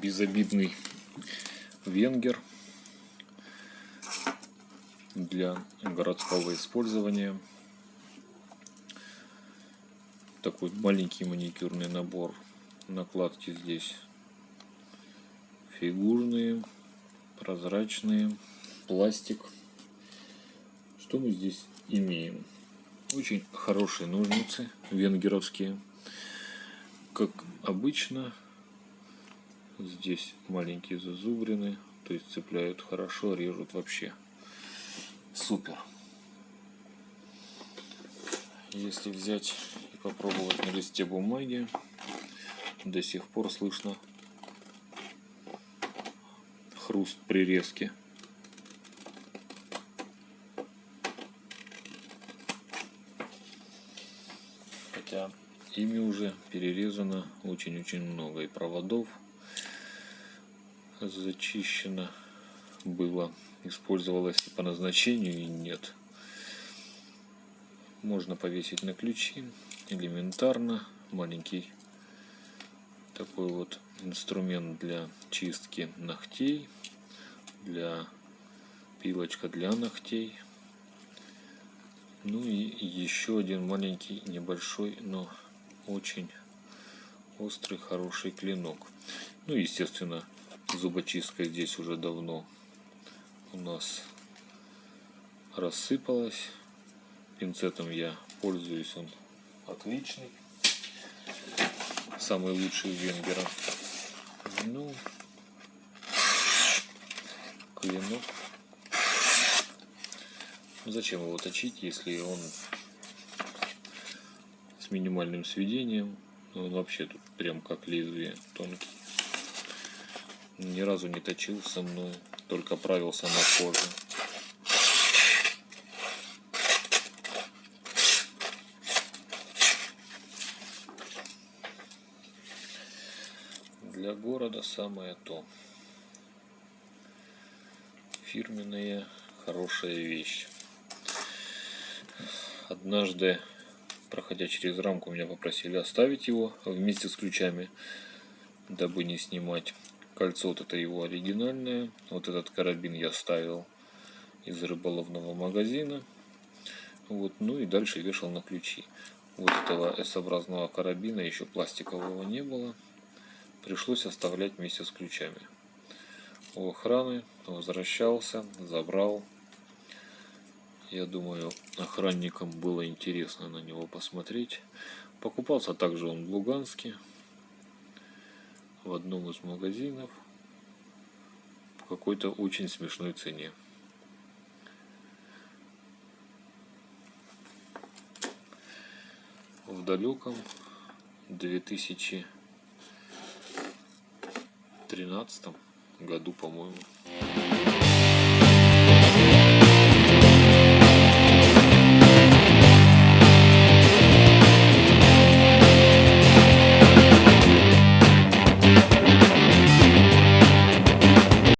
безобидный венгер для городского использования. Такой маленький маникюрный набор. Накладки здесь фигурные, прозрачные, пластик. Что мы здесь имеем? Очень хорошие ножницы венгеровские. Как обычно, здесь маленькие зазубрины, то есть цепляют хорошо, режут вообще. Супер. Если взять и попробовать на листе бумаги, до сих пор слышно хруст прирезки. Хотя ими уже перерезано очень-очень много и проводов зачищено было, использовалось по назначению и нет. Можно повесить на ключи элементарно, маленький такой вот инструмент для чистки ногтей, для пилочка для ногтей. Ну и еще один маленький, небольшой, но очень острый, хороший клинок. Ну, естественно, зубочистка здесь уже давно у нас рассыпалась. Пинцетом я пользуюсь, он отличный. Самый лучший венгера. Ну, клинок Зачем его точить, если он с минимальным сведением? Он вообще тут прям как лезвие тонкий. Ни разу не точил со мной, только правился на коже. Для города самое то. Фирменная хорошая вещь. Однажды, проходя через рамку, меня попросили оставить его вместе с ключами, дабы не снимать. Кольцо вот это его оригинальное. Вот этот карабин я ставил из рыболовного магазина. Вот, ну и дальше вешал на ключи. Вот этого S-образного карабина еще пластикового не было. Пришлось оставлять вместе с ключами. У охраны возвращался, забрал я думаю, охранникам было интересно на него посмотреть. Покупался также он в Луганске, в одном из магазинов, по какой-то очень смешной цене. В далеком 2013 году, по-моему.